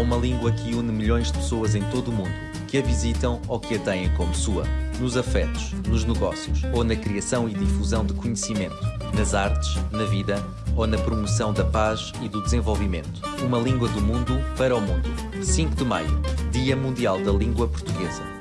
uma língua que une milhões de pessoas em todo o mundo, que a visitam ou que a têm como sua. Nos afetos, nos negócios ou na criação e difusão de conhecimento, nas artes, na vida ou na promoção da paz e do desenvolvimento. Uma língua do mundo para o mundo. 5 de maio, Dia Mundial da Língua Portuguesa.